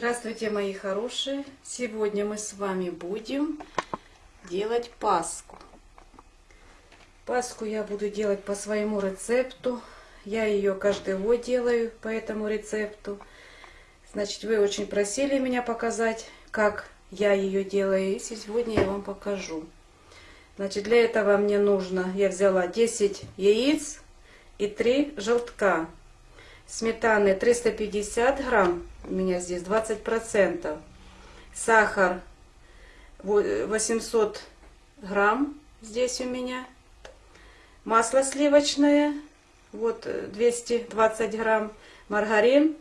Здравствуйте, мои хорошие! Сегодня мы с вами будем делать паску. Паску я буду делать по своему рецепту. Я ее каждый год делаю по этому рецепту. Значит, вы очень просили меня показать, как я ее делаю. И сегодня я вам покажу. Значит, для этого мне нужно, я взяла 10 яиц и 3 желтка. Сметаны 350 грамм, у меня здесь 20 процентов. Сахар 800 грамм здесь у меня. Масло сливочное, вот 220 грамм. Маргарин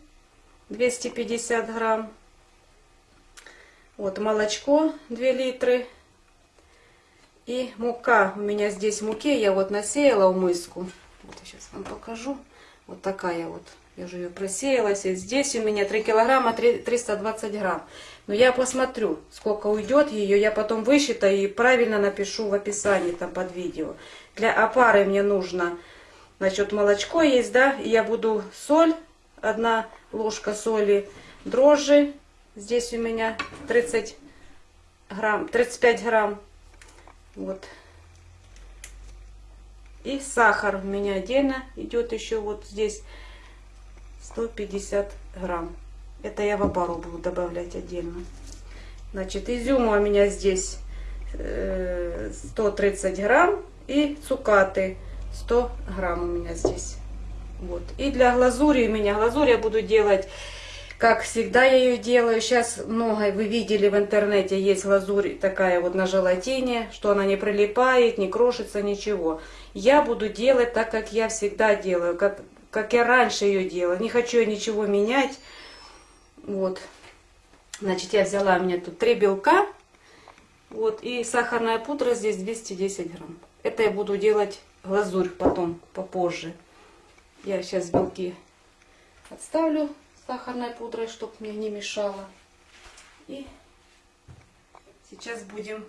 250 грамм. Вот молочко 2 литры. И мука. У меня здесь муки я вот насеяла в миску. Вот сейчас вам покажу. Вот такая вот. Я уже ее просеялась. И здесь у меня 3 килограмма 320 грамм. Но я посмотрю, сколько уйдет ее. Я потом высчитаю и правильно напишу в описании там под видео. Для опары мне нужно, значит, молочко есть, да. Я буду соль, одна ложка соли, дрожжи. Здесь у меня 30 грамм, 35 грамм вот. И сахар у меня отдельно идет еще вот здесь 150 грамм. Это я в опару буду добавлять отдельно. Значит, изюма у меня здесь 130 э, грамм. И цукаты 100 грамм у меня здесь. Вот. И для глазури у меня глазурь я буду делать как всегда я ее делаю. Сейчас много, вы видели в интернете, есть лазурь такая вот на желатине, что она не прилипает, не крошится, ничего. Я буду делать так, как я всегда делаю, как, как я раньше ее делала. Не хочу я ничего менять. Вот. Значит, я взяла, у меня тут три белка. Вот, и сахарная пудра здесь 210 грамм. Это я буду делать глазурь потом, попозже. Я сейчас белки отставлю сахарной пудрой, чтобы мне не мешало. И сейчас будем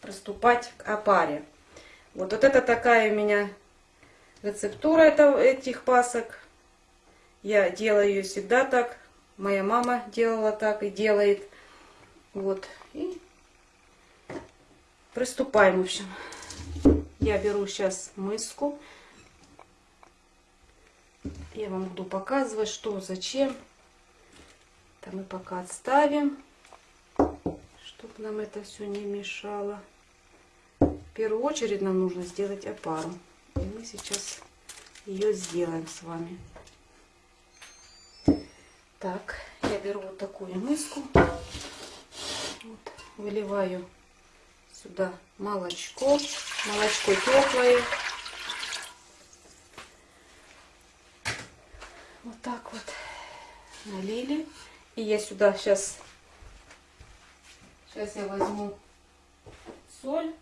приступать к опаре. Вот, вот это такая у меня рецептура это, этих пасок. Я делаю ее всегда так. Моя мама делала так и делает. Вот. И приступаем, в общем. Я беру сейчас миску. Я вам буду показывать, что, зачем. Это мы пока отставим, чтобы нам это все не мешало. В первую очередь нам нужно сделать опару. И мы сейчас ее сделаем с вами. Так, я беру вот такую миску. Вот, выливаю сюда молочко. Молочко теплое. Вот так вот налили. И я сюда сейчас, сейчас я возьму соль.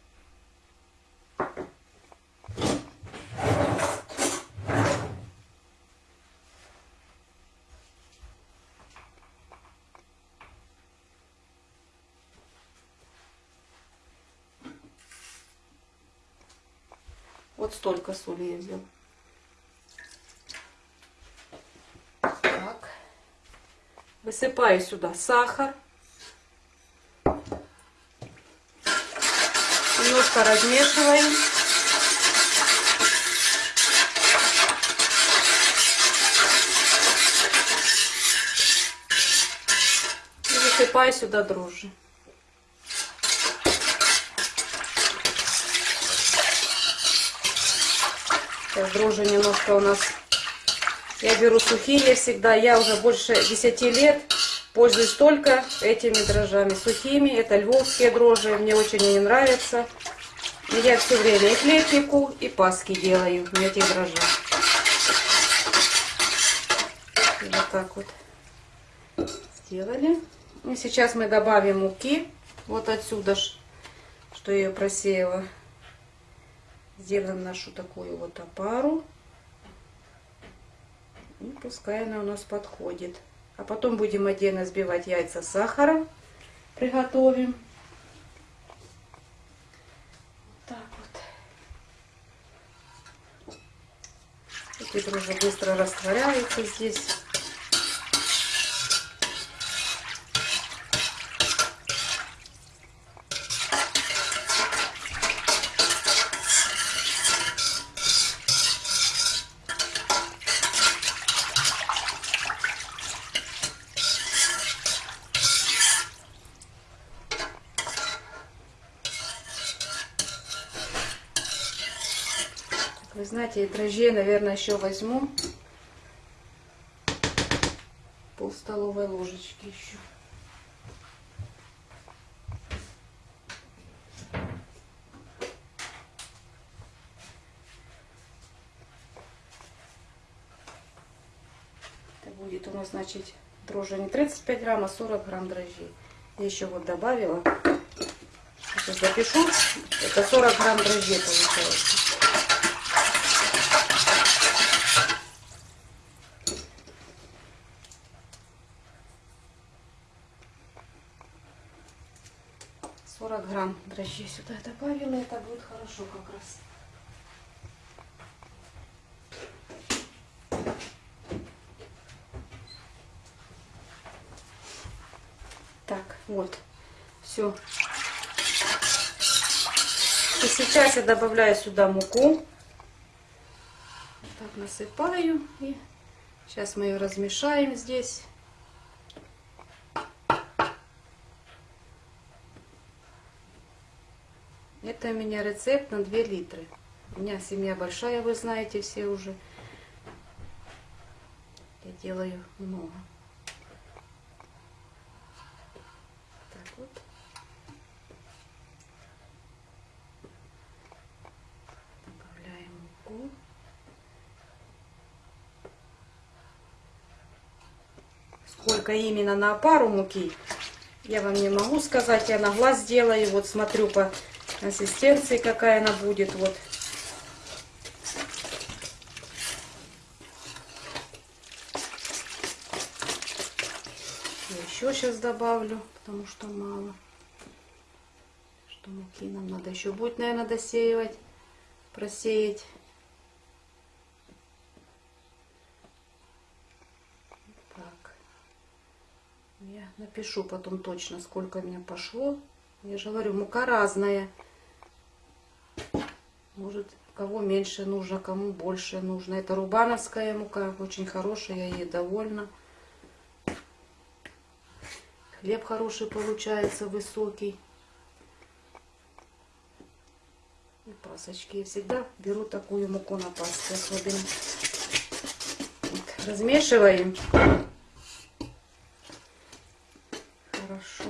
Столько соли я взяла. Высыпаю сюда сахар. Немножко размешиваем. Высыпаю сюда дрожжи. Сейчас дрожжи немножко у нас я беру сухие всегда. Я уже больше 10 лет пользуюсь только этими дрожжами. Сухими. Это львовские дрожжи. Мне очень они нравятся. И я все время и хлебнику, и паски делаю на этих дрожжах. Вот так вот сделали. И сейчас мы добавим муки. Вот отсюда, что я ее просеяла. Сделаем нашу такую вот опару. И пускай она у нас подходит. А потом будем отдельно сбивать яйца с сахаром. Приготовим. Так вот. Эти дрожжи быстро растворяются здесь. Знаете, дрожжей, наверное, еще возьму. Пол столовой ложечки еще. Это будет у нас, значит, дрожжи не 35 грамм, а 40 грамм дрожжей. Я еще вот добавила. Сейчас запишу. Это 40 грамм дрожжей получается. Сорок грамм дрожжей сюда добавила, это будет хорошо как раз. Так, вот, все. И сейчас я добавляю сюда муку. Так насыпаю. И сейчас мы ее размешаем здесь. Это у меня рецепт на 2 литры. У меня семья большая, вы знаете все уже. Я делаю много. Так вот. Добавляем муку. Сколько именно на пару муки, я вам не могу сказать. Я на глаз делаю. Вот смотрю по консистенции, какая она будет. Вот. Еще сейчас добавлю, потому что мало. Что муки нам надо еще будет, наверное, досеивать, просеять. Так. Я напишу потом точно, сколько у меня пошло. Я же говорю, мука разная. Может, кого меньше нужно, кому больше нужно. Это рубановская мука, очень хорошая, я ей довольна. Хлеб хороший получается, высокий. И пасочки. Я всегда беру такую муку на пасху особенно. Размешиваем. Хорошо.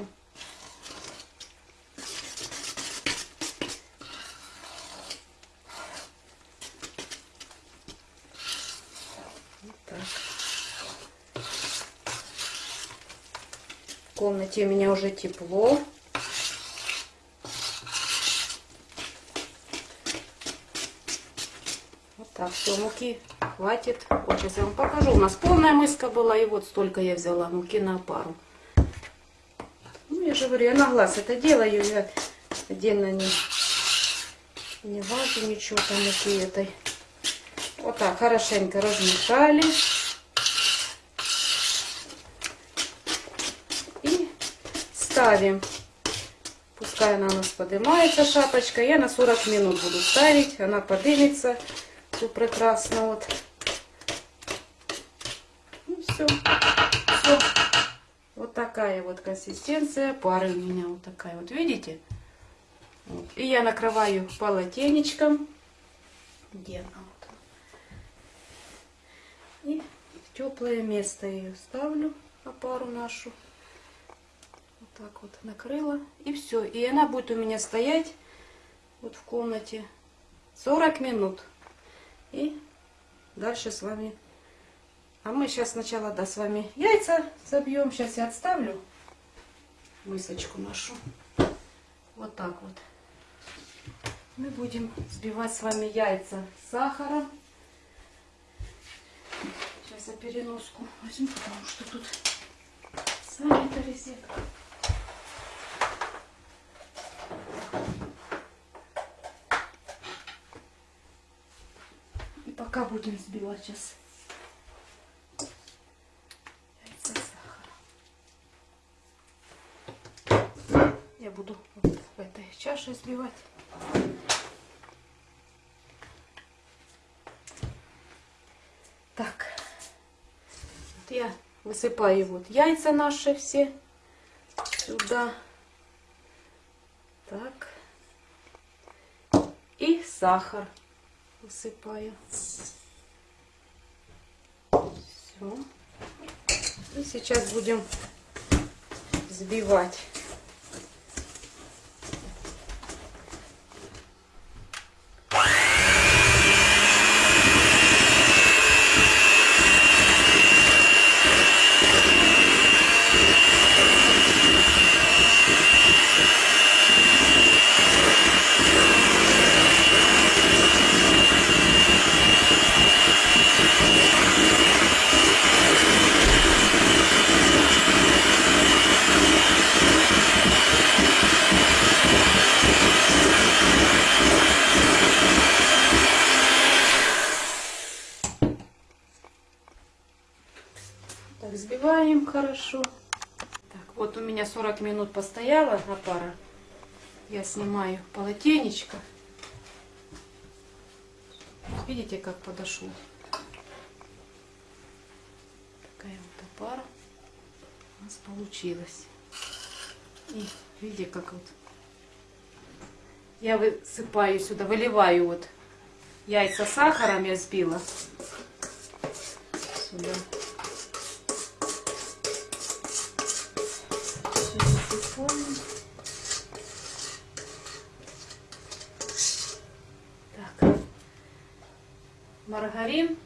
Вот так. В комнате у меня уже тепло. Вот так, все, муки хватит. Вот сейчас я вам покажу. У нас полная мыска была, и вот столько я взяла муки на пару. Ну, я же говорю, я на глаз это делаю, я отдельно не, не важу ничего там муки этой. Вот так, хорошенько размешали. И ставим. Пускай она у нас поднимается, шапочка. Я на 40 минут буду ставить. Она поднимется. Все прекрасно. Вот. Ну, все. Все. Вот такая вот консистенция пары у меня. Вот такая вот. Видите? Вот. И я накрываю полотенечком. Где она? Вот. И в теплое место ее ставлю опару нашу. Так вот накрыла. И все. И она будет у меня стоять вот в комнате 40 минут. И дальше с вами. А мы сейчас сначала, да, с вами яйца забьем. Сейчас я отставлю мисочку нашу. Вот так вот. Мы будем взбивать с вами яйца с сахаром. Сейчас я переноску возьму, потому что тут самый-то розетка. И пока будем взбивать сейчас яйца с сахаром. Я буду вот в этой чаше взбивать. Так, вот я высыпаю вот яйца наши все сюда. Так. И сахар. Высыпаю. Все. И сейчас будем взбивать. Так, взбиваем хорошо. Так, вот у меня 40 минут постояла опара. Я снимаю полотенечко. Видите, как подошел? Такая вот опара у нас получилась. И видите, как вот я высыпаю сюда, выливаю вот яйца сахаром я сбила сюда. Маргарин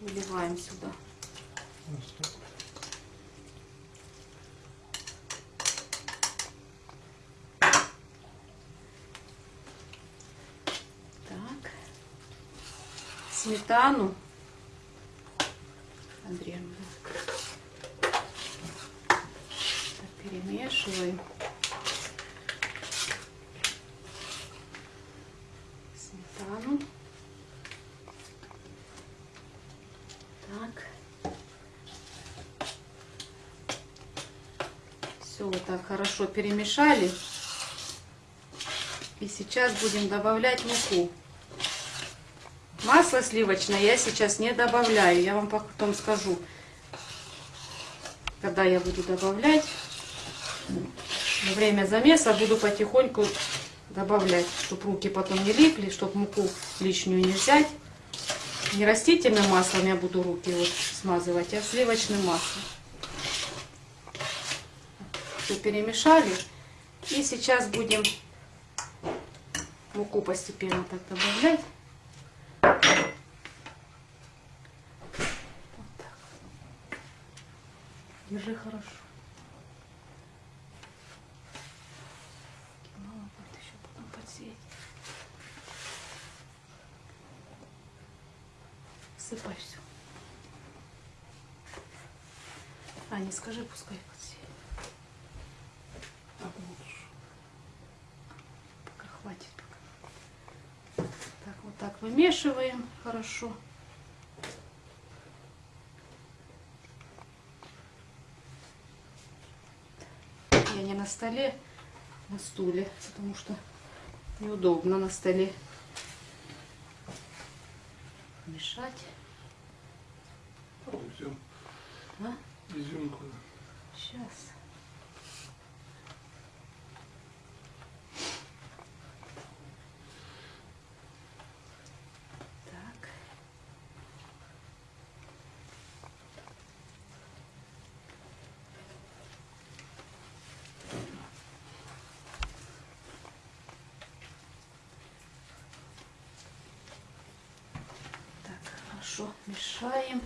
выливаем сюда. Так. Сметану. Андреевна. Так, перемешиваем. Сметану. Так. Все вот так хорошо перемешали. И сейчас будем добавлять муку. Масло сливочное я сейчас не добавляю. Я вам потом скажу, когда я буду добавлять. Во время замеса буду потихоньку добавлять, чтобы руки потом не липли, чтобы муку лишнюю не взять. Не растительным маслом я буду руки вот смазывать, а сливочным маслом. Все перемешали. И сейчас будем муку постепенно так добавлять. Вот так. Держи хорошо. Мало будет еще потом все. А, не скажи, пускай подсеет. Пока хватит. Пока. Так, вымешиваем хорошо. Я не на столе, на стуле, потому что неудобно на столе мешать. А? Изюмку. Сейчас. Так. Так, хорошо мешаем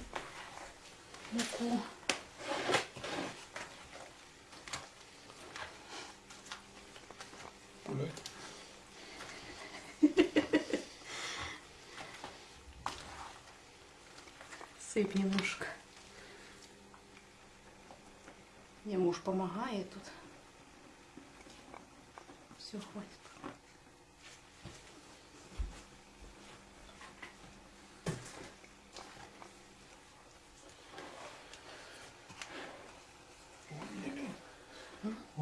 муку. Сыпь немножко. Мне муж помогает тут. Все, хватит.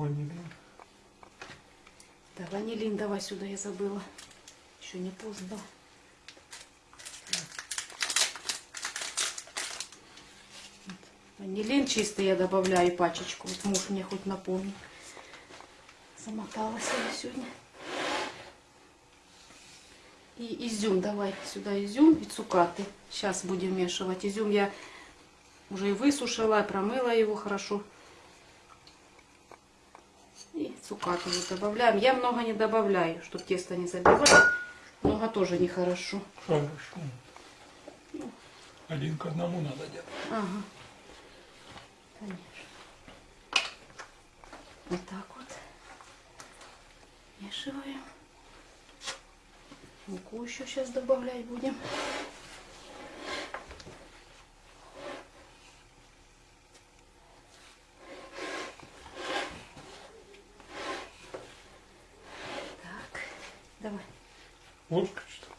Ванилин. Ванилин давай сюда, я забыла. Еще не поздно. Ванилин чистый я добавляю пачечку. Вот муж мне хоть напомнил. Замоталась я сегодня. И изюм, давай сюда изюм и цукаты. Сейчас будем вмешивать. Изюм я уже и высушила, промыла его хорошо. Вот добавляем. Я много не добавляю, чтобы тесто не забивать. Много тоже нехорошо. Хорошо. Один к одному надо делать. Ага. Конечно. Вот так вот. Вмешиваем. Муку еще сейчас добавлять будем. Так, давай. Ложка что ли?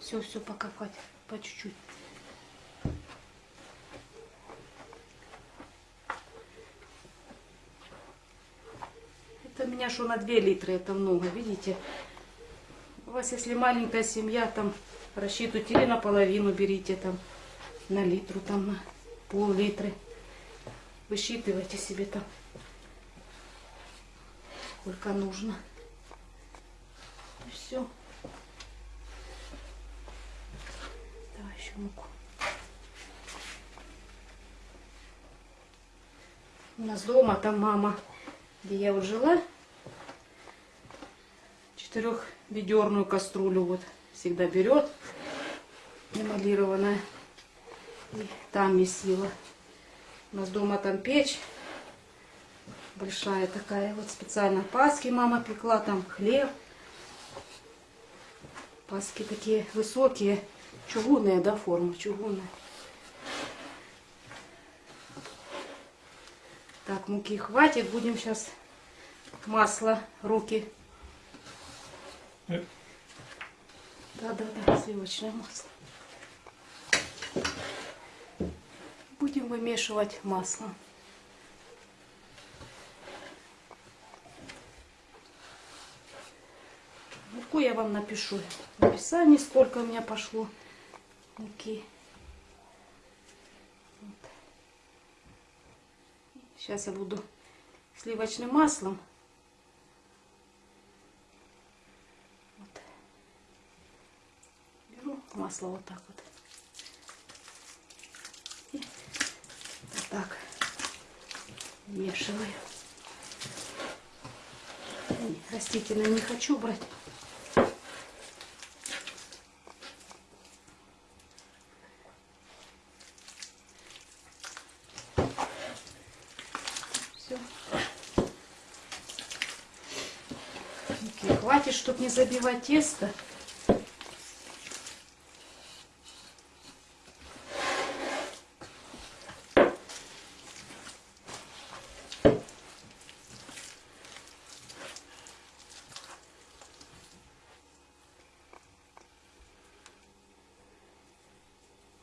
Все, все, пока хватит. По чуть-чуть. Что на 2 литра, это много, видите? У вас, если маленькая семья, там рассчитывайте или наполовину берите, там на литру, там на пол-литры. Высчитывайте себе там, сколько нужно. И все. Давай еще муку. У нас дома там мама, где я вот жила, четырехведерную кастрюлю вот всегда берет, эмалированная, и там месила. У нас дома там печь большая такая, вот специально паски мама пекла, там хлеб. Паски такие высокие, чугунные, да, форма чугунная. Так, муки хватит, будем сейчас масло, руки. Да-да-да, сливочное масло. Будем вымешивать масло. Муку я вам напишу в описании, сколько у меня пошло муки. Вот. Сейчас я буду сливочным маслом. Вот. Беру масло вот так вот. И так вмешиваю. Растительное не хочу брать. Все. хватит, чтобы не забивать тесто.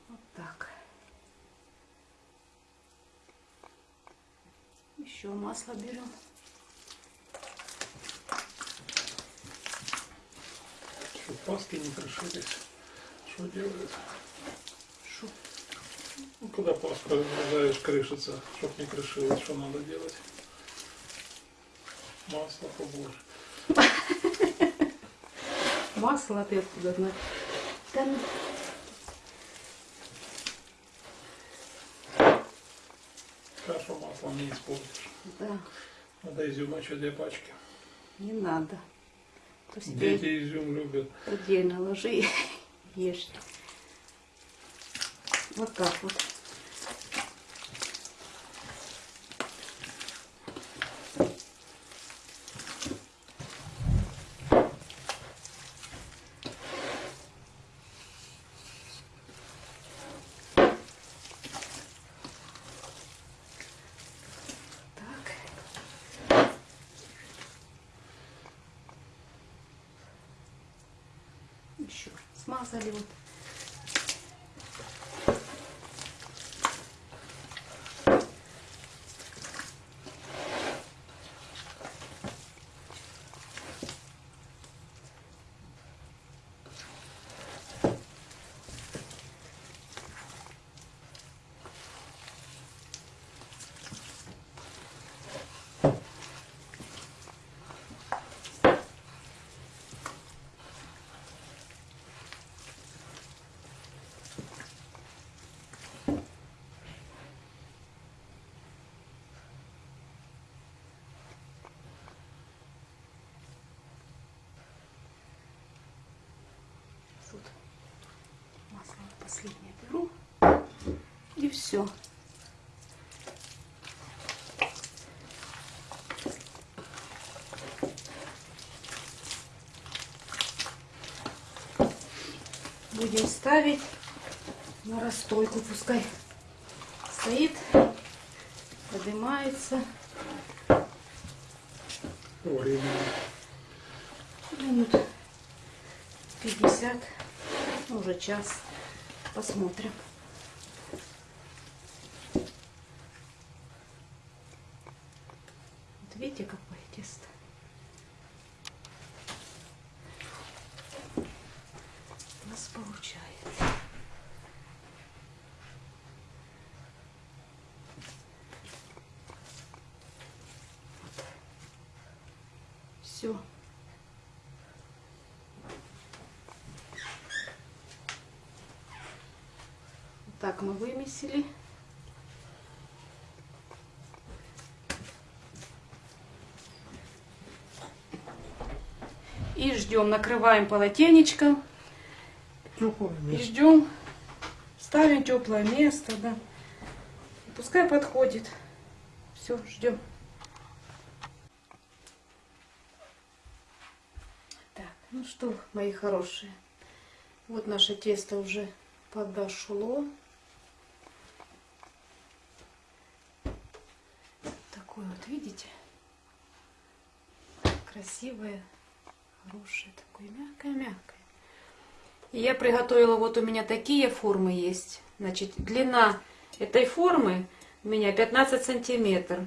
Вот так. Еще масло берем. Паски не крышились. Что делают? Шу. Ну, когда паска разрезаешь, крышится, чтоб не крышилось, что надо делать? Масло побольше. Масло ты откуда знаешь? Да ну, Кашу маслом не испортишь. да, Надо изюма еще две пачки. не надо. Себе Дети изюм любят. отдельно ложи и ешь. Вот так вот. Saludos. Все. Будем ставить на расстойку. Пускай стоит, поднимается. Времени. Минут 50, ну, уже час. Посмотрим. Вот видите, какое тесто. У нас получается. Все. Так, мы вымесили. И ждем, накрываем полотенечком и ждем. Ставим теплое место, да. Пускай подходит. Все, ждем. Так, ну что, мои хорошие, вот наше тесто уже подошло. Такое вот, видите? Красивое, хорошее, такое мягкое-мягкое. И я приготовила, вот у меня такие формы есть. Значит, длина этой формы у меня 15 сантиметров,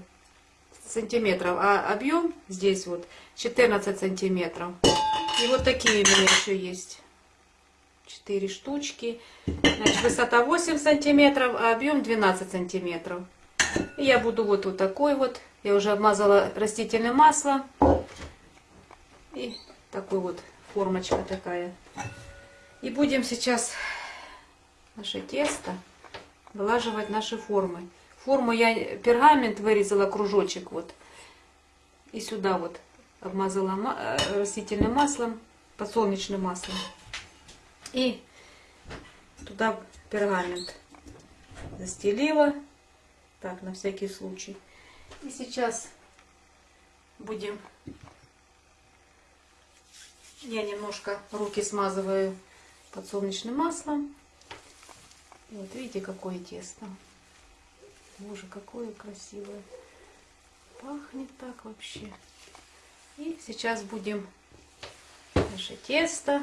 сантиметров, а объем здесь вот 14 сантиметров. И вот такие у меня еще есть. 4 штучки. Значит, высота 8 сантиметров, а объем 12 сантиметров. И я буду вот, вот такой вот. Я уже обмазала растительным маслом. И такой вот формочка такая. И будем сейчас наше тесто вылаживать наши формы. Форму я пергамент вырезала кружочек вот. И сюда вот обмазала ма- э, растительным маслом, подсолнечным маслом. И туда пергамент застелила. Так, на всякий случай. И сейчас будем... Я немножко руки смазываю подсолнечным маслом. Вот видите, какое тесто. Боже, какое красивое. Пахнет так вообще. И сейчас будем наше тесто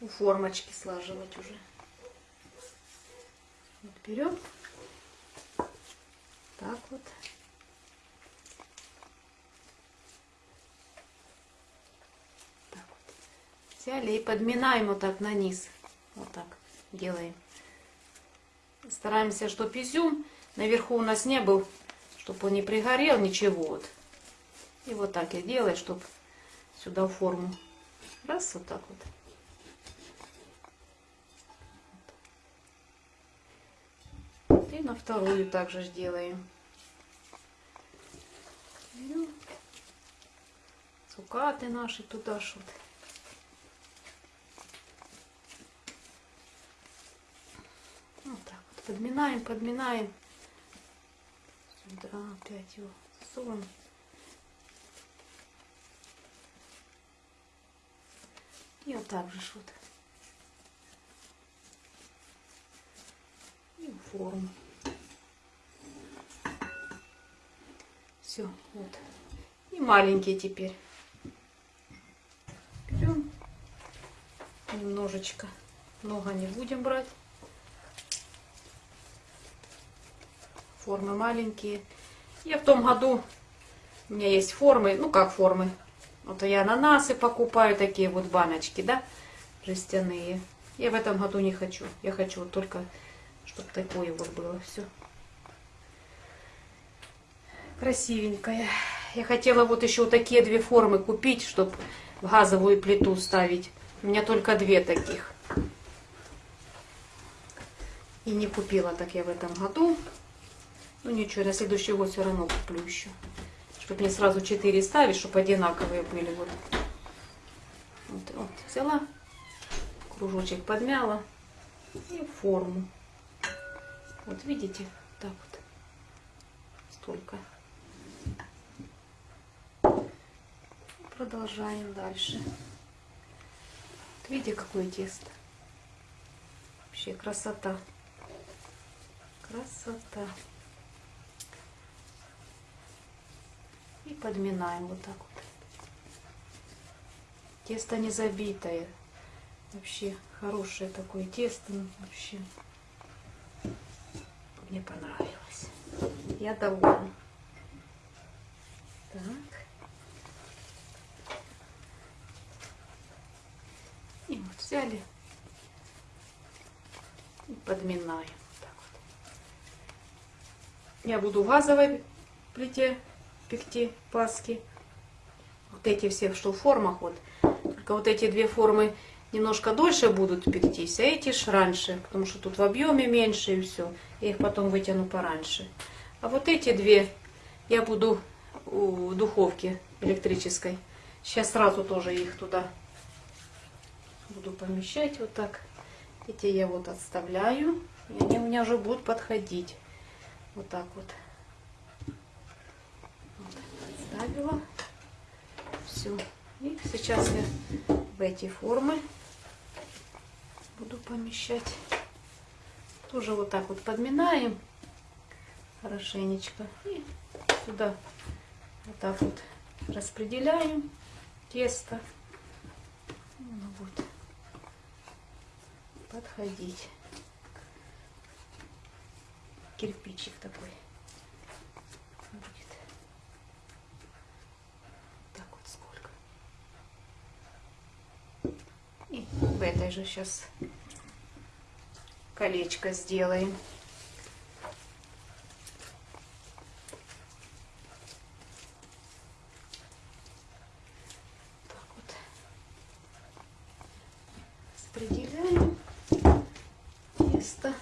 у формочки слаживать уже. Вот берем. Так вот. Так вот. Взяли и подминаем вот так на низ. Вот так делаем. Стараемся, чтобы изюм наверху у нас не был, чтобы он не пригорел, ничего. Вот. И вот так я делаю, чтобы сюда форму. Раз, вот так вот. И на вторую также ж делаем. Берем цукаты наши туда шут. Вот так вот. Подминаем, подминаем. Сюда опять его засовываем. И вот так же вот. И форму. Все, вот. И маленькие теперь. Берем немножечко. Много не будем брать. Формы маленькие. Я в том году, у меня есть формы, ну как формы. Вот я ананасы покупаю, такие вот баночки, да, жестяные. Я в этом году не хочу. Я хочу вот только, чтобы такое вот было все. Красивенькая. Я хотела вот еще вот такие две формы купить, чтобы в газовую плиту ставить. У меня только две таких. И не купила так я в этом году. Ну ничего, на следующий год все равно куплю еще. Чтобы не сразу четыре ставить, чтобы одинаковые были. Вот. Вот, вот, взяла, кружочек подмяла. и форму. Вот видите, так вот, столько. Продолжаем дальше. Вот видите, какое тесто. Вообще красота. Красота. И подминаем вот так вот. Тесто не забитое. Вообще хорошее такое тесто. ну, Вообще мне понравилось. Я довольна. Так. И вот взяли и подминаем. Так вот. Я буду в газовой плите пекти паски. Вот эти все, что в формах, вот. Только вот эти две формы немножко дольше будут пектись, а эти ж раньше, потому что тут в объеме меньше и все. Я их потом вытяну пораньше. А вот эти две я буду в духовке электрической. Сейчас сразу тоже их туда буду помещать вот так. Эти я вот отставляю. И они у меня уже будут подходить. Вот так. Вот, отставила. Все. И сейчас я в эти формы буду помещать. Тоже вот так вот подминаем хорошенечко. И сюда вот так вот распределяем тесто. Оно будет подходить. Кирпичик такой будет. Так вот сколько. И в этой же сейчас колечко сделаем. Так вот. Распределяем тесто.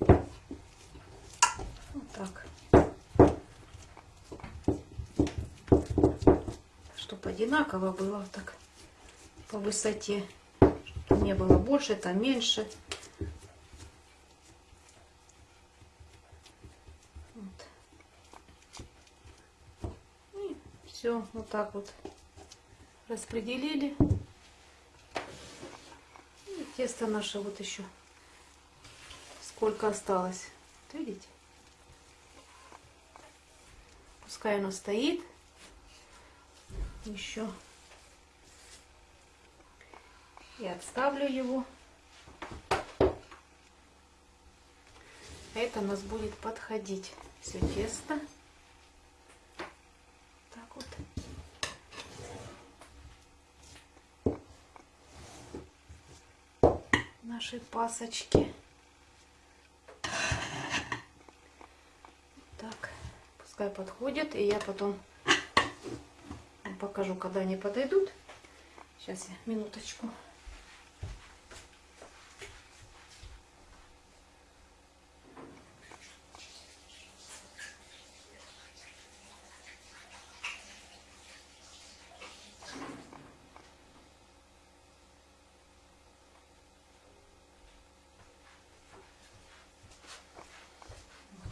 Вот. Вот так. Чтобы одинаково было так по высоте. Не было больше, там меньше. Вот. И все, вот так вот распределили. И тесто наше вот еще сколько осталось. Видите? Пускай оно стоит. Еще. И отставлю его. Это у нас будет подходить все тесто. Так вот. Наши пасочки. Так, пускай подходят, и я потом покажу, когда они подойдут. Сейчас я минуточку.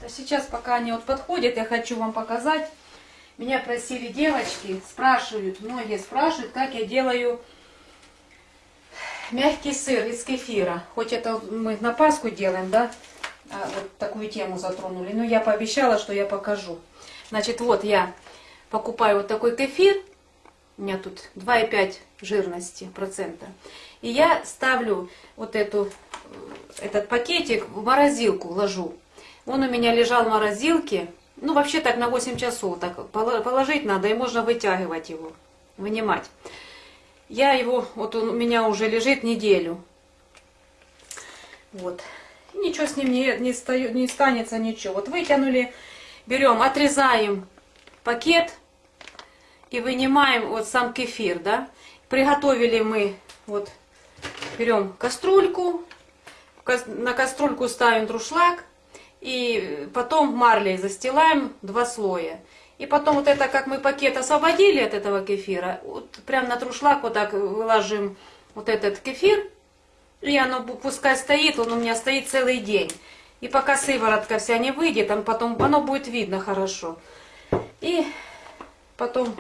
А сейчас, пока они вот подходят, я хочу вам показать. Меня просили девочки, спрашивают, многие спрашивают, как я делаю мягкий сыр из кефира. Хоть это мы на Пасху делаем, да, а, вот такую тему затронули. Но я пообещала, что я покажу. Значит, вот я покупаю вот такой кефир. У меня тут 2,5 жирности процента. И я ставлю вот эту, этот пакетик в морозилку, ложу. Он у меня лежал в морозилке. Ну, вообще так на 8 часов так поло- положить надо, и можно вытягивать его, вынимать. Я его, вот он у меня уже лежит неделю. Вот. Ничего с ним не, не, стаю- не станется, ничего. Вот вытянули, берем, отрезаем пакет и вынимаем вот сам кефир, да. Приготовили мы, вот, берем кастрюльку, на кастрюльку ставим друшлаг, и потом марлей застилаем два слоя. И потом вот это, как мы пакет освободили от этого кефира, вот прям на друшлаг вот так выложим вот этот кефир, и оно пускай стоит, он у меня стоит целый день. И пока сыворотка вся не выйдет, он потом, оно будет видно хорошо. И потом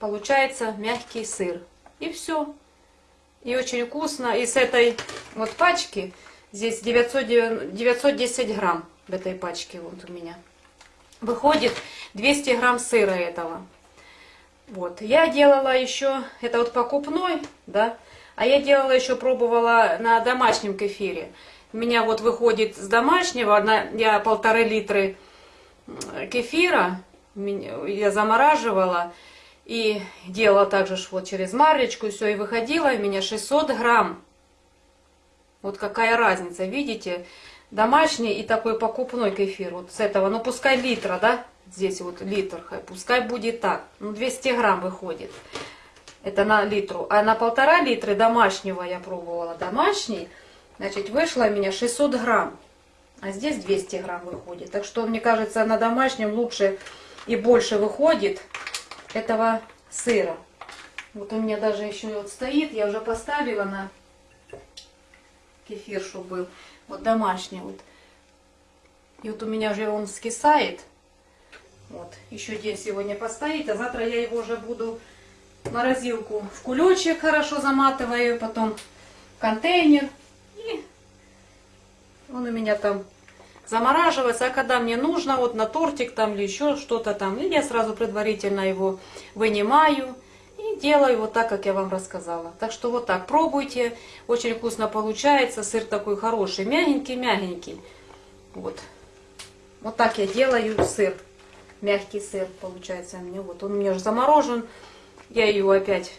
получается мягкий сыр. И все. И очень вкусно. И с этой вот пачки, здесь 900, 910 грамм в этой пачке вот у меня. Выходит 200 грамм сыра этого. Вот. Я делала еще, это вот покупной, да, а я делала еще, пробовала на домашнем кефире. У меня вот выходит с домашнего, на, я полторы литры кефира, я замораживала и делала также вот через марлечку, все, и выходило у меня 600 грамм. Вот какая разница, видите? Домашний и такой покупной кефир, вот с этого, ну пускай литра, да, здесь вот литр, пускай будет так, ну 200 грамм выходит. Это на литру. А на полтора литра домашнего я пробовала. Домашний, значит, вышло у меня 600 грамм. А здесь 200 грамм выходит. Так что, мне кажется, на домашнем лучше и больше выходит этого сыра. Вот у меня даже еще вот стоит, я уже поставила на кефир, чтобы был. Вот домашний вот. И вот у меня уже он скисает. Вот. Еще день сегодня постоит, а завтра я его уже буду в морозилку в кулечек хорошо заматываю, потом в контейнер. И он у меня там замораживается, а когда мне нужно, вот на тортик там или еще что-то там, и я сразу предварительно его вынимаю и делаю вот так, как я вам рассказала. Так что вот так пробуйте, очень вкусно получается, сыр такой хороший, мягенький-мягенький. Вот. Вот так я делаю сыр, мягкий сыр получается у меня. Вот он у меня уже заморожен, я его опять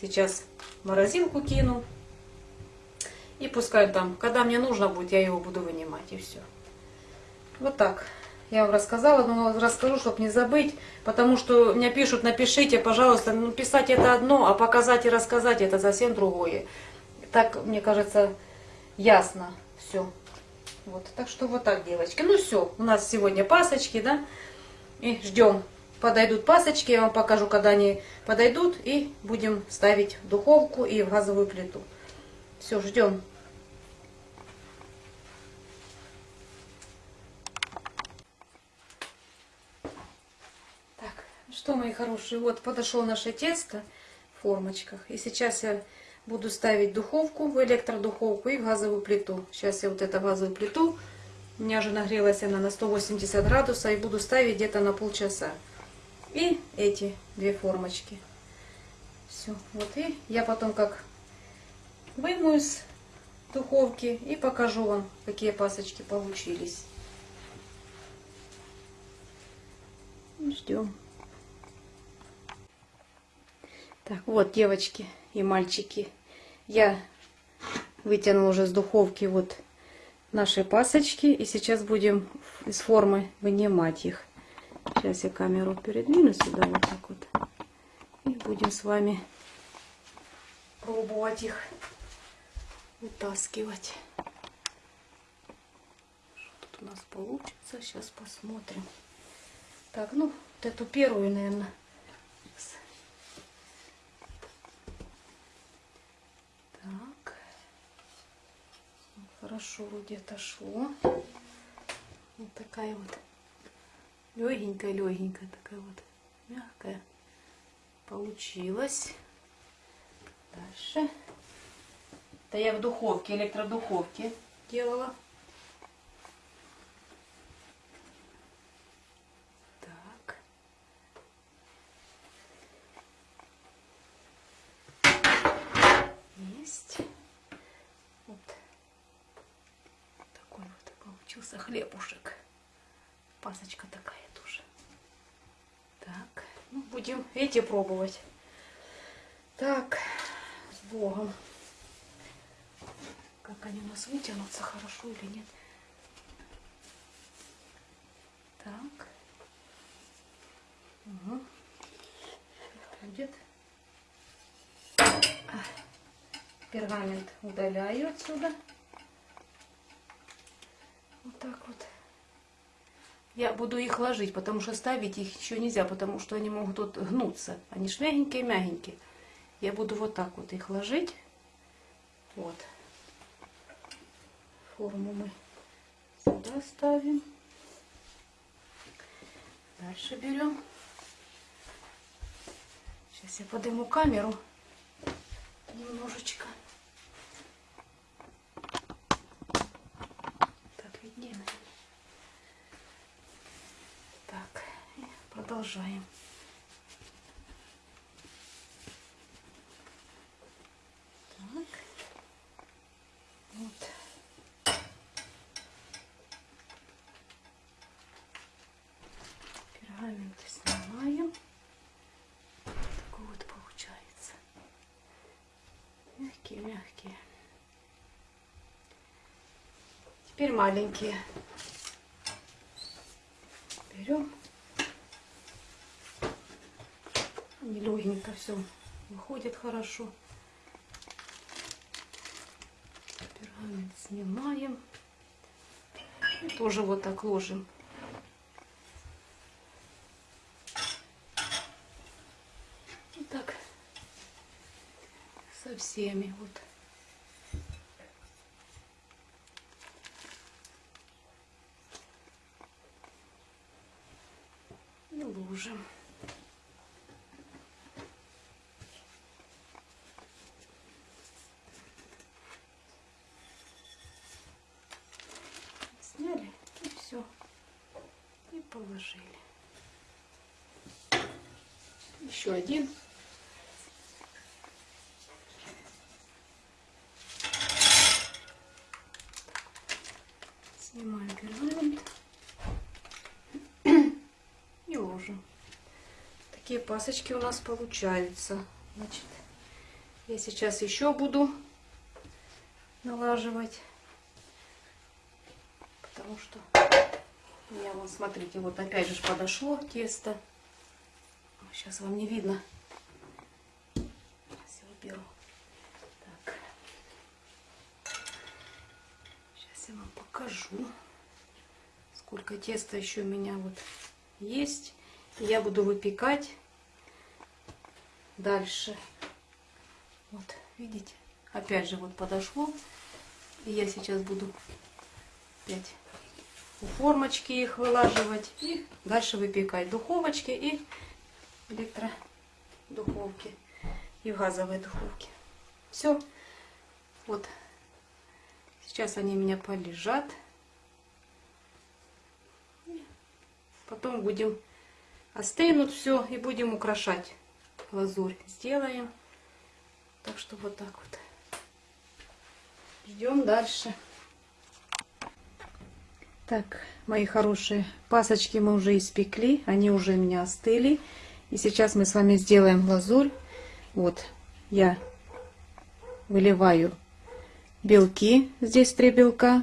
сейчас в морозилку кину. И пускай там, когда мне нужно будет, я его буду вынимать и все. Вот так. Я вам рассказала, но расскажу, чтобы не забыть, потому что мне пишут, напишите, пожалуйста, ну писать это одно, а показать и рассказать это совсем другое. Так, мне кажется, ясно все. Вот, так что вот так, девочки. Ну все, у нас сегодня пасочки, да, и ждем. Подойдут пасочки, я вам покажу, когда они подойдут, и будем ставить в духовку и в газовую плиту. Все, ждем. Так, что, мои хорошие, вот подошло наше тесто в формочках. И сейчас я буду ставить духовку, в электродуховку и в газовую плиту. Сейчас я вот эту газовую плиту, у меня уже нагрелась она на 180 градусов, и буду ставить где-то на полчаса. И эти две формочки. Все, вот и я потом как вымою из духовки и покажу вам, какие пасочки получились. Ждем. Так, вот, девочки и мальчики, я вытянула уже с духовки вот наши пасочки, и сейчас будем из формы вынимать их. Сейчас я камеру передвину сюда вот так вот, и будем с вами пробовать их вытаскивать. Что тут у нас получится, сейчас посмотрим. Так, ну, вот эту первую, наверное, Так. Ну, Хорошо вроде отошло. Вот такая вот легенькая, легенькая такая вот мягкая получилась. Дальше. Это я в духовке, электродуховке делала. Так. Есть. Вот такой вот получился хлебушек. Пасочка такая тоже. Так, ну, будем эти пробовать. Так, с Богом. Как они у нас вытянутся, хорошо или нет. Так. Угу. Будет. Пергамент удаляю отсюда. Вот так вот. Я буду их ложить, потому что ставить их еще нельзя, потому что они могут вот гнуться. Они ж мягенькие-мягенькие. Я буду вот так вот их ложить. Вот. Форму мы сюда ставим. Дальше берем. Сейчас я подниму камеру немножечко. Так, виднее. наверное. Так, и продолжаем. Так. Вот. Пергамент снимаем. Такой вот получается. Мягкие, мягкие. Теперь маленькие. Берем. Они легенько все выходит хорошо. Пергамент снимаем. И тоже вот так ложим. И так со всеми вот. И ложим. Сняли и все. И положили. Еще один. Снимаем пергамент и ложим. Такие пасочки у нас получаются. Значит, я сейчас еще буду налаживать, потому что у меня, вот смотрите, вот опять же подошло тесто. Сейчас вам не видно. Сейчас я уберу. Так. Сейчас я вам покажу, сколько теста еще у меня вот есть. Я буду выпекать дальше. Вот, видите? Опять же вот подошло. И я сейчас буду опять у формочки их вылаживать и дальше выпекать в духовочке и электродуховке и в газовой духовке. Все. Вот. Сейчас они у меня полежат. Потом будем остынут все и будем украшать глазурь. Сделаем. Так что вот так вот. Ждем дальше. Так, мои хорошие, пасочки мы уже испекли, они уже у меня остыли. И сейчас мы с вами сделаем глазурь. Вот, я выливаю белки, здесь три белка.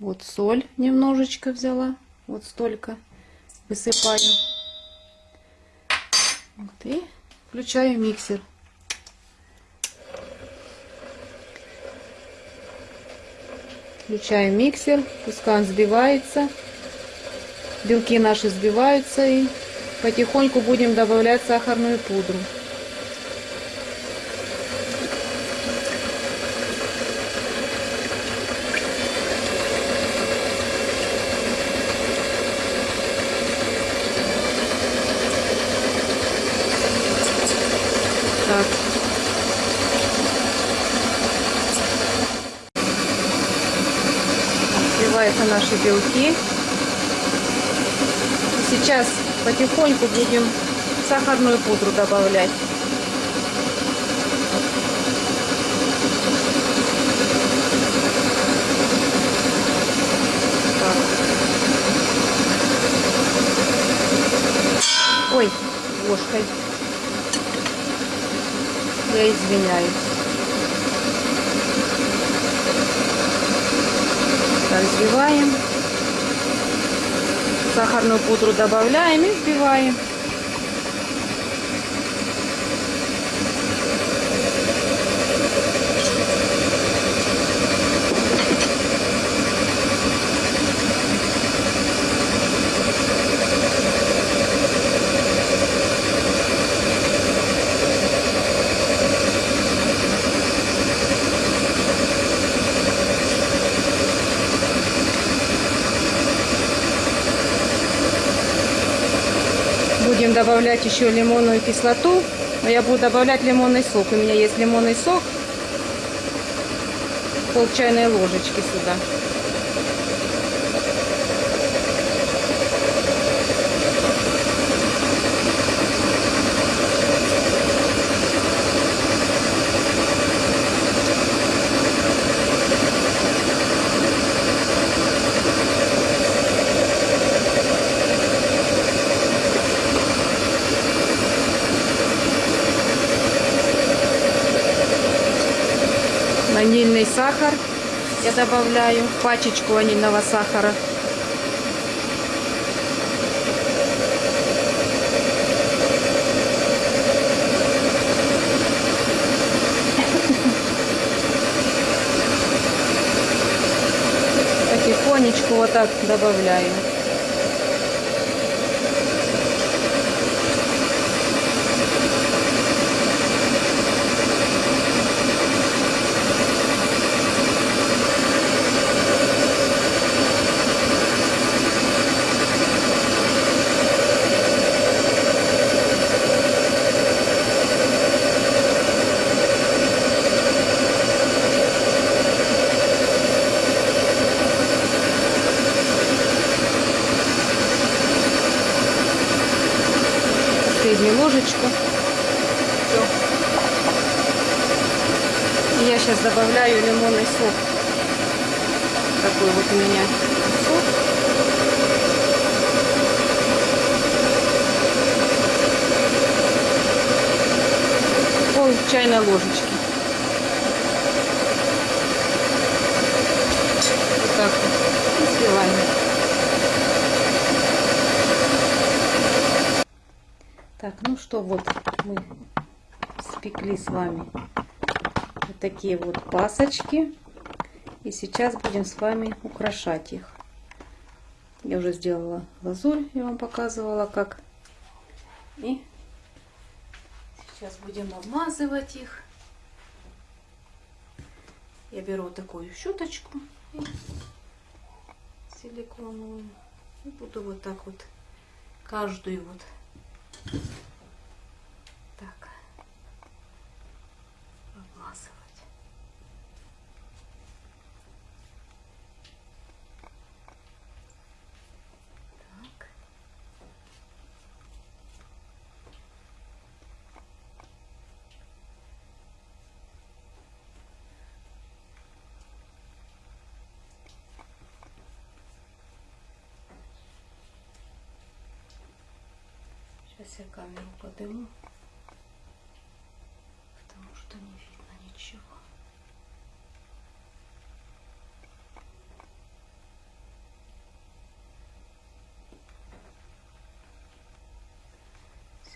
Вот соль немножечко взяла, вот столько высыпаю. Вот, и включаю миксер. Включаем миксер, пускай он взбивается. Белки наши взбиваются и потихоньку будем добавлять сахарную пудру. Так. Взбиваются наши белки. Сейчас потихоньку будем сахарную пудру добавлять. Ой, ложкой. Я извиняюсь. Так, взбиваем. Сахарную пудру добавляем и взбиваем. Будем добавлять еще лимонную кислоту. Но я буду добавлять лимонный сок. У меня есть лимонный сок. Пол чайной ложечки сюда. Сахар я добавляю, пачечку ванильного сахара. Потихонечку вот так добавляю. Последнюю ложечку. Все. Я сейчас добавляю лимонный сок. Такой вот у меня сок. Пол чайной ложечки. Вот так вот. И сливаем. Так, ну что, вот мы спекли с вами вот такие вот пасочки. И сейчас будем с вами украшать их. Я уже сделала глазурь, я вам показывала как. И сейчас будем обмазывать их. Я беру такую щеточку и силиконовую. И буду вот так вот каждую вот так. Обмазывать. Так. Сейчас я камеру подниму, потому что не видно ничего.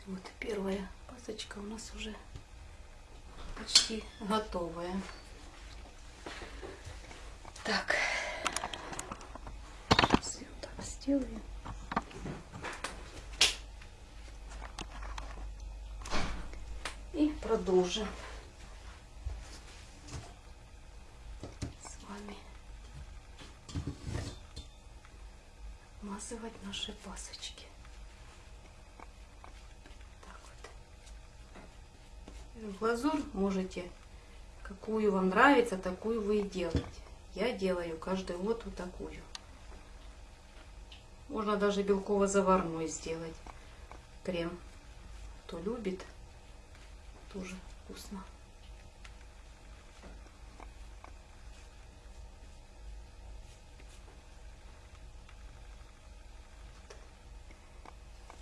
Вот первая пасочка у нас уже почти готовая. Так, я вот так сделаю. Продолжим с вами смазывать наши пасочки. Так вот. Глазурь можете, какую вам нравится, такую вы и делаете. Я делаю каждый год вот такую. Можно даже белково-заварной сделать крем. Кто любит, тоже вкусно.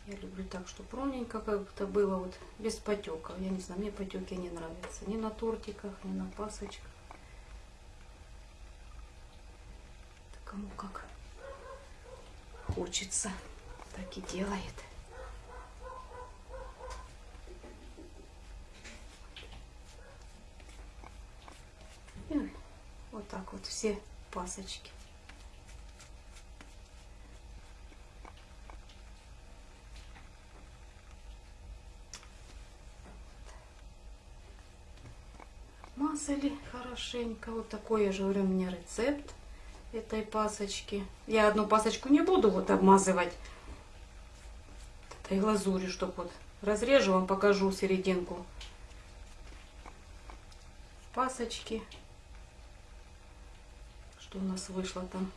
Я люблю так, чтобы ровненько как-то было, вот без потеков. Я не знаю, мне потеки не нравятся. Ни на тортиках, ни на пасочках. Это кому как хочется, так и делает. И вот так вот все пасочки. Мазали хорошенько. Вот такой, я же говорю, у меня рецепт этой пасочки. Я одну пасочку не буду вот обмазывать. этой глазури, чтобы вот разрежу, вам покажу серединку пасочки, что у нас вышло там.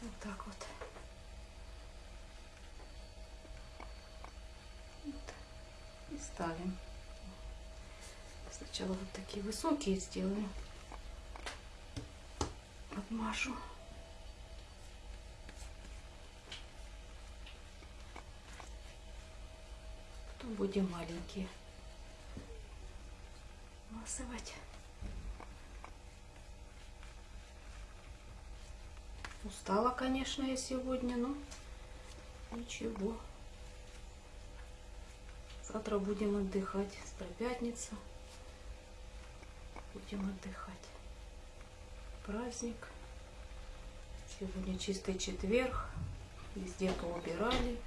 Вот так вот. Вот. И ставим. Сначала вот такие высокие сделаю. Подмажу. Потом будем маленькие масывать. Устала, конечно, я сегодня, но ничего. Завтра будем отдыхать. Завтра пятница. Будем отдыхать. Праздник. Сегодня чистый четверг. Везде поубирали.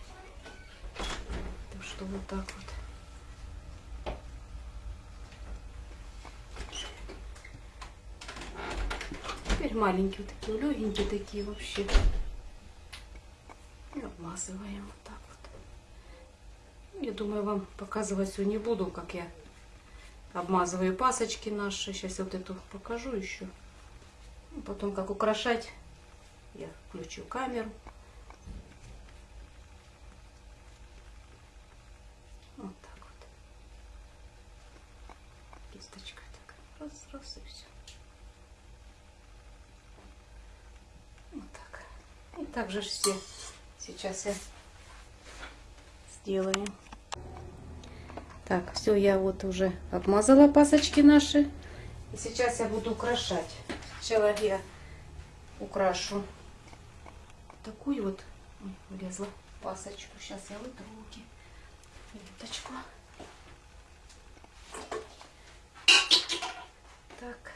Так что вот так вот. Маленькие вот такие, легенькие такие вообще. И обмазываем вот так вот. Я думаю, вам показывать все не буду, как я обмазываю пасочки наши. Сейчас вот эту покажу еще. Потом как украшать, я включу камеру. Вот так вот. Кисточкой так. Раз, раз и все. Вот так. Ж все сейчас я сделаю. Так, все, я вот уже обмазала пасочки наши. И сейчас я буду украшать. Сначала я украшу такую вот, ой, влезла пасочку. Сейчас я вытру руки. Ниточку. Так.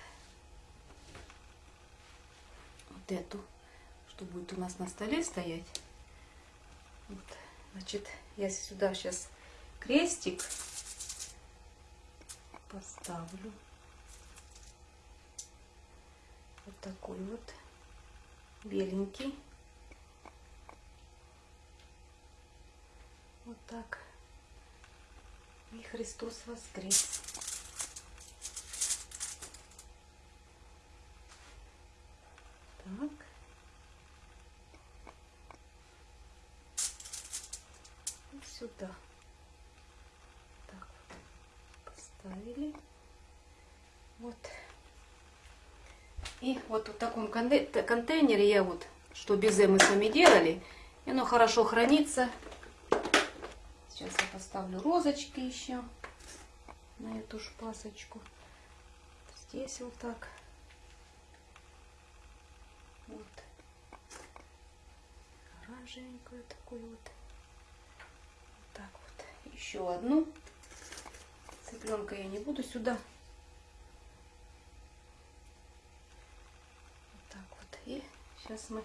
Вот эту, что будет у нас на столе стоять. Вот. Значит, я сюда сейчас крестик поставлю. Вот такой вот беленький. Вот так. И Христос воскрес. Так. И сюда. Так вот. Поставили. Вот. И вот в таком конте- контейнере я вот, что безе мы с вами делали, и оно хорошо хранится. Сейчас я поставлю розочки еще на эту ж пасочку. Здесь вот так. Вот. Оранжевенькую такую вот. Вот так вот. Еще одну. Цыпленка я не буду сюда. Вот так вот. И сейчас мы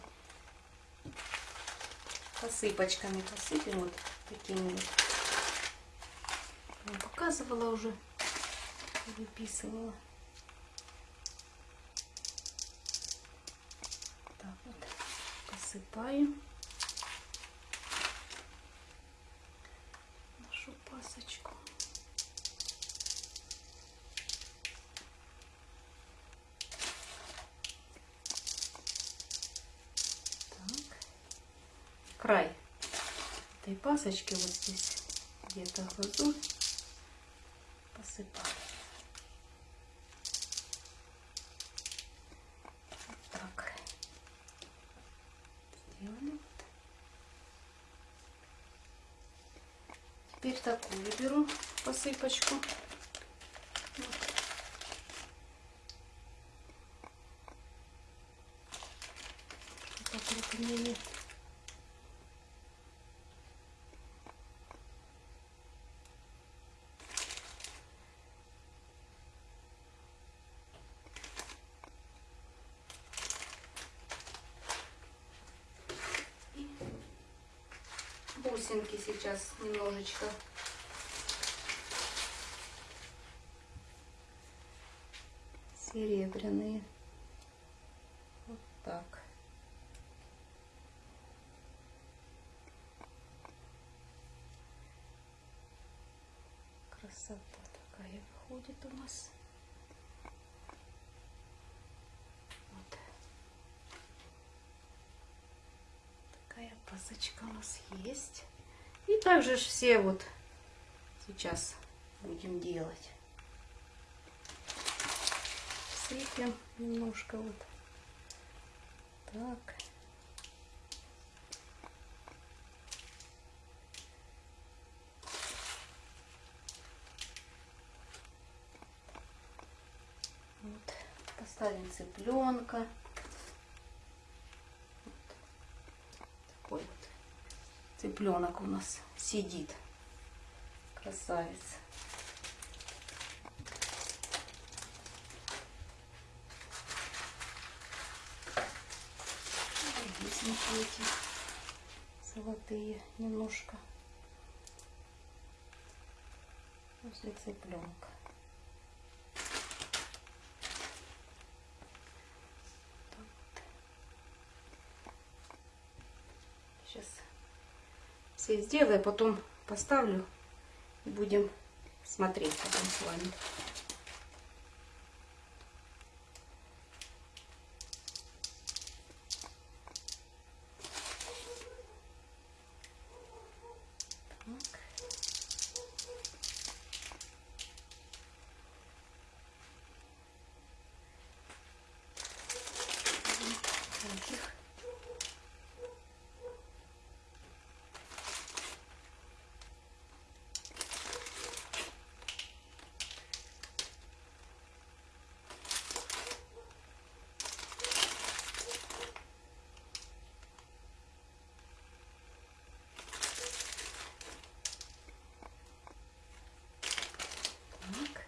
посыпочками посыпем вот такими вот. Я показывала уже, выписывала. Так вот, посыпаем нашу пасочку. Так. Край этой пасочки вот здесь где-то глазурь посыпаем. Вот так. Сделали. Теперь такую беру посыпочку. Вот. Что-то сейчас немножечко. Серебряные. Вот так. Красота такая выходит у нас. Такая пазочка у нас есть. И также все вот сейчас будем делать. Сыпем немножко вот так. Вот. Поставим цыпленка. Вот. Такой вот цыпленок у нас сидит. Красавец. Весники эти золотые немножко. После цыпленка. Так вот. Сейчас сделаю, потом поставлю и будем смотреть потом с вами. Так. Таких. Так.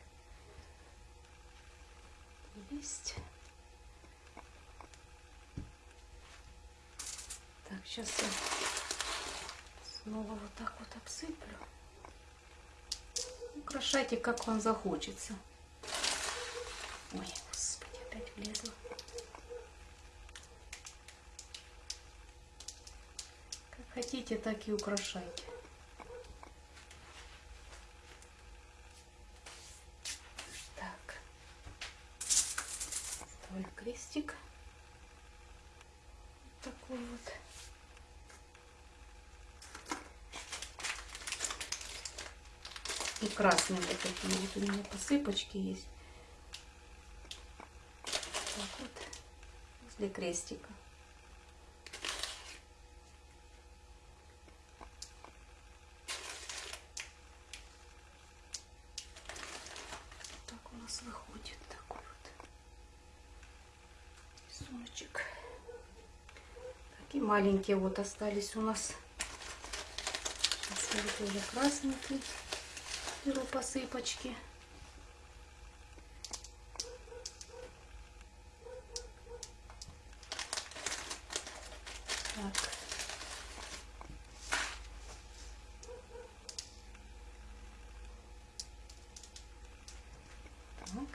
Есть. Так, сейчас я снова вот так вот обсыплю. Украшайте, как вам захочется. Ой, господи, опять влезла. Как хотите, так и украшайте. Так. Ставлю крестик. Вот такой вот. И красные вот такие вот у меня посыпочки есть. Так вот. Возле крестика. Так у нас выходит такой вот рисуночек. Такие маленькие вот остались у нас. Вот уже красненький беру посыпочки. Так. Так.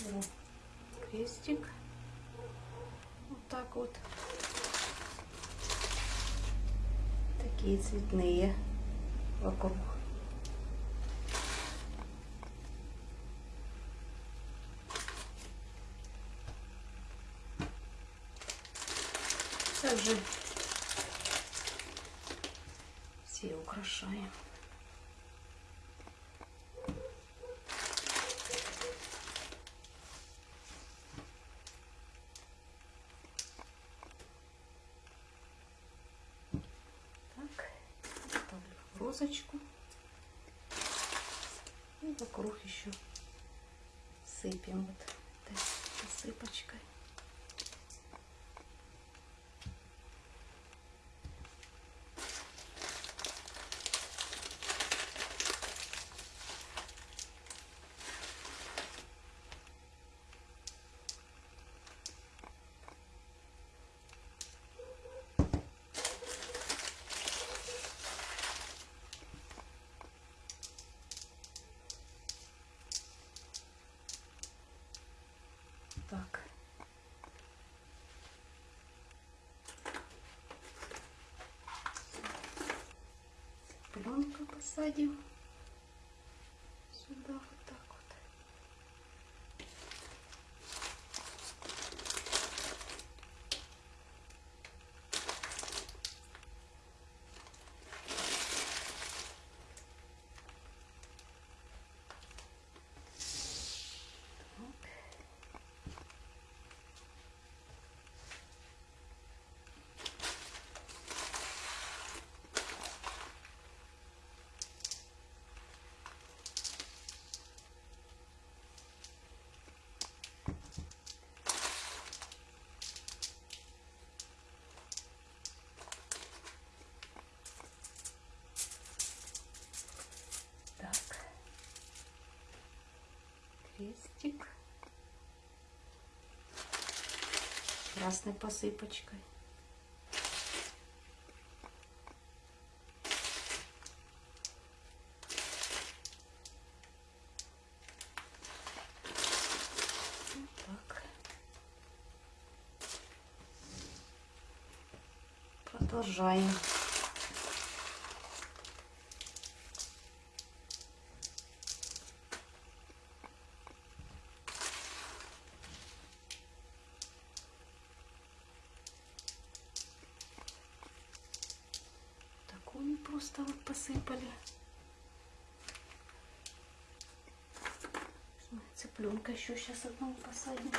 Беру крестик. Вот так вот. Такие цветные вокруг. Также все украшаем. Так, ставлю розочку. И вокруг еще сыпем вот этой посыпочкой. Так. Пленка посадим. Красной посыпочкой. Продолжаем. Такую просто вот посыпали. Цыпленка еще сейчас одного посадим.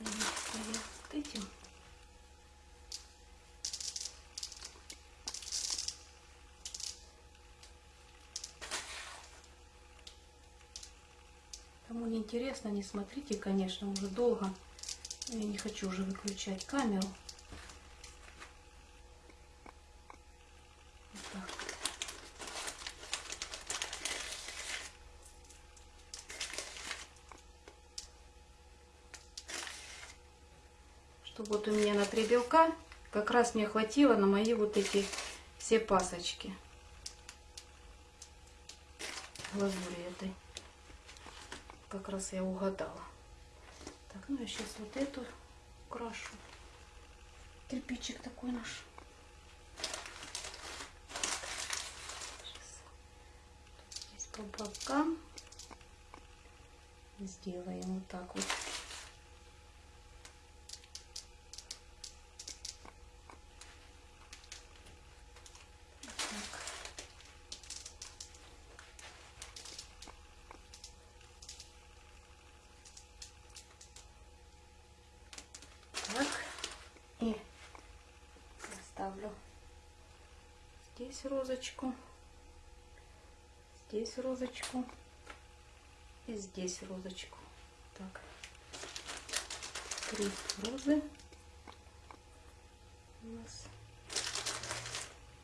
Вот. Кому не интересно, не смотрите, конечно, уже долго. Я не хочу уже выключать камеру. Вот так вот. Чтобы вот у меня на три белка как раз мне хватило на мои вот эти все пасочки глазури этой. Как раз я угадала. Так, ну я сейчас вот эту крашу. Кирпичик такой наш. Здесь по бокам. Сделаем вот так вот. Так. Так. И ставлю здесь розочку, здесь розочку и здесь розочку. Так. Три розы у нас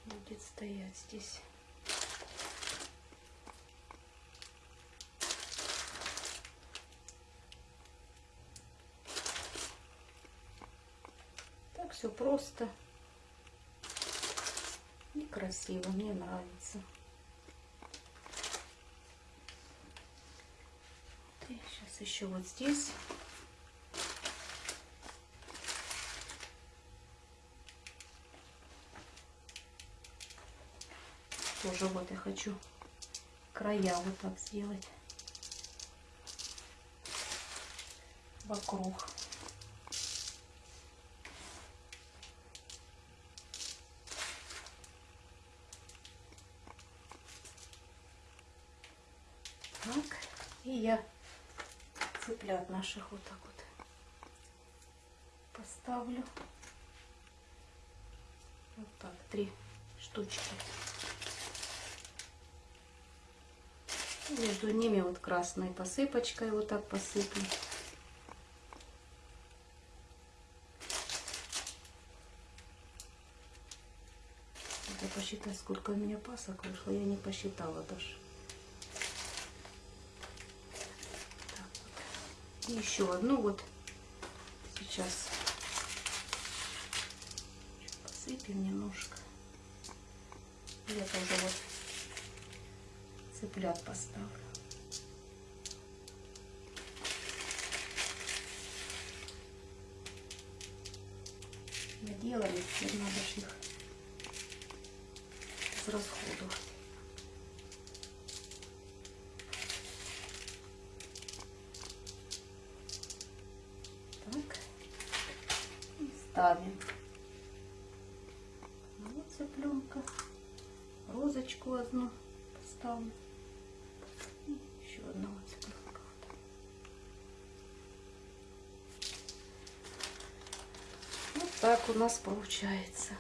будет стоять здесь. Так все просто красиво. Мне нравится. И сейчас еще вот здесь. Тоже вот я хочу края вот так сделать вокруг. Так, и я цыплят наших вот так вот поставлю. Вот так, три штучки. Между ними вот красной посыпочкой вот так посыплю. Надо посчитать, сколько у меня пасок вышло. Я не посчитала даже. Так вот. И еще одну вот сейчас посыпем немножко. И это уже вот цыплят поставлю. Наделали, теперь надо их израсходовать. Так. И ставим. Ну, Вот цыпленка. Розочку одну поставлю. И еще одного цыпленка. Вот так у нас получается.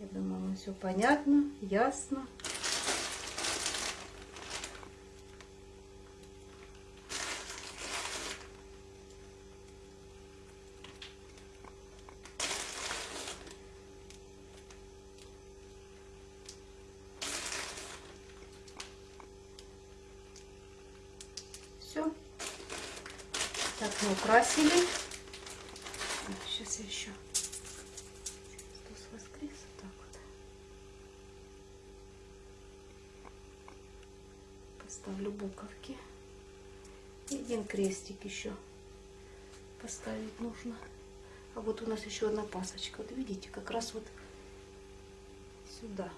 Я думаю, все понятно, ясно. Так, мы украсили. Сейчас я еще Христос воскрес. Вот так вот. Поставлю буковки. И один крестик еще поставить нужно. А вот у нас еще одна пасочка. Вот видите, как раз вот сюда.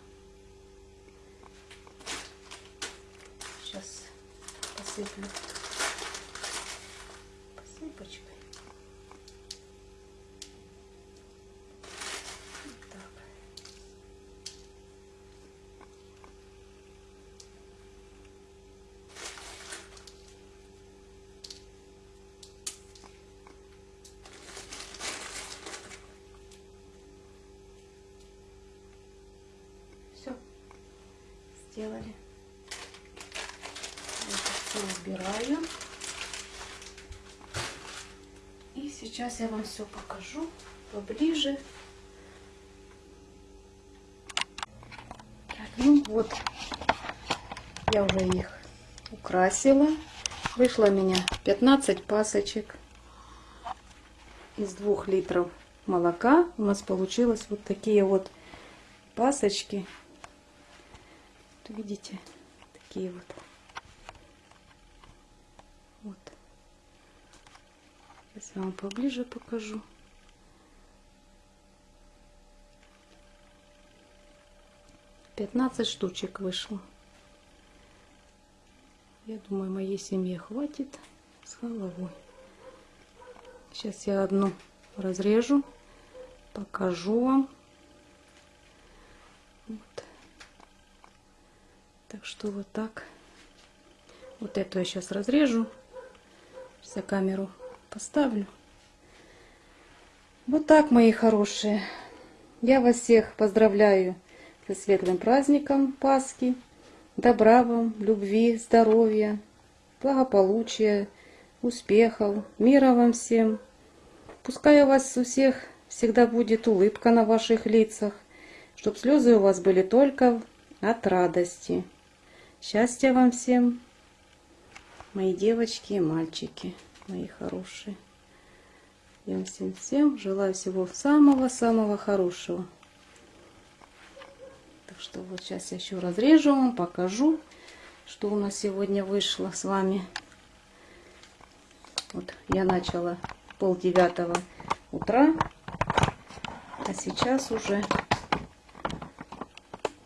Сейчас посыплю сделали. Это все убираю. И сейчас я вам все покажу поближе. Так, ну вот, я уже их украсила. Вышло у меня 15 пасочек из двух литров молока. У нас получилось вот такие вот пасочки. Видите, такие вот. Вот. Сейчас вам поближе покажу. Пятнадцать штучек вышло. Я думаю, моей семье хватит с головой. Сейчас я одну разрежу, покажу вам. Вот. Так что вот так. Вот эту я сейчас разрежу. Я камеру поставлю. Вот так, мои хорошие. Я вас всех поздравляю со светлым праздником Пасхи. Добра вам, любви, здоровья, благополучия, успехов, мира вам всем. Пускай у вас у всех всегда будет улыбка на ваших лицах, чтоб слезы у вас были только от радости. Счастья вам всем, мои девочки и мальчики, мои хорошие. Я всем, всем желаю всего самого-самого хорошего. Так что вот сейчас я еще разрежу вам, покажу, что у нас сегодня вышло с вами. Вот я начала пол девятого утра, а сейчас уже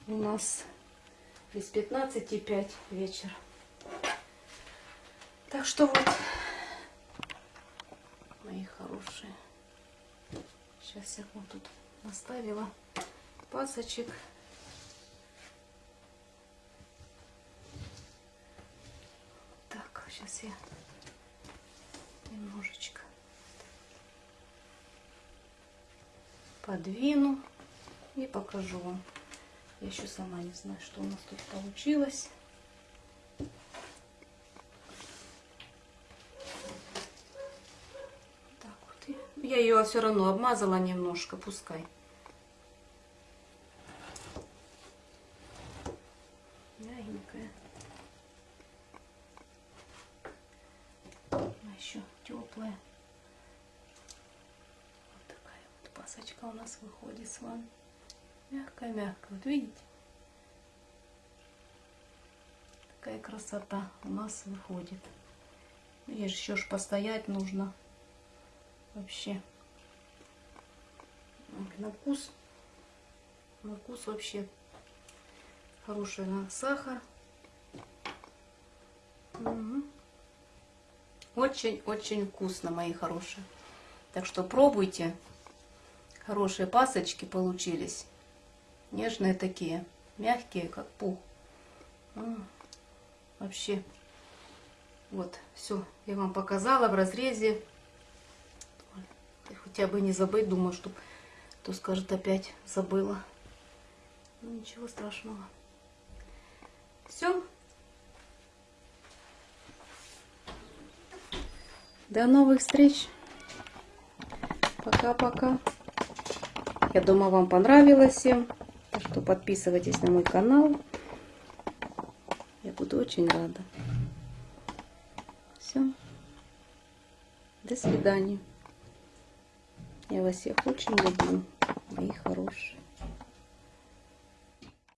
у нас без 15,5 вечер. Так что вот, мои хорошие, сейчас я вот тут наставила пасочек. Так, сейчас я немножечко подвину и покажу вам. Я еще сама не знаю, что у нас тут получилось. Так вот. Я ее все равно обмазала немножко, пускай. Мягенькая. Она еще теплая. Вот такая вот пасочка у нас выходит с вами. Мягкая-мягкая. Вот видите? Такая красота у нас выходит. И еще ж постоять нужно. Вообще. На вкус. На вкус вообще хороший на сахар. Очень-очень вкусно, мои хорошие. Так что пробуйте. Хорошие пасочки получились. Нежные такие. Мягкие, как пух. М, Вообще. Вот, все. Я вам показала в разрезе. Хотя бы не забыть, думаю, что кто скажет опять забыла. Ну, ничего страшного. Все. До новых встреч. Пока-пока. Я думаю, вам понравилось всем. Что подписывайтесь на мой канал. Я буду очень рада. Все. До свидания. Я вас всех очень люблю, мои хорошие.